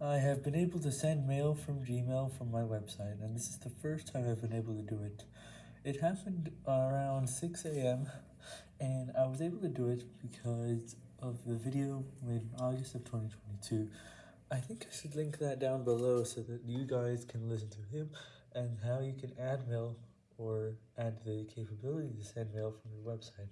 I have been able to send mail from Gmail from my website, and this is the first time I've been able to do it. It happened around 6am, and I was able to do it because of the video made in August of 2022. I think I should link that down below so that you guys can listen to him, and how you can add mail, or add the capability to send mail from your website.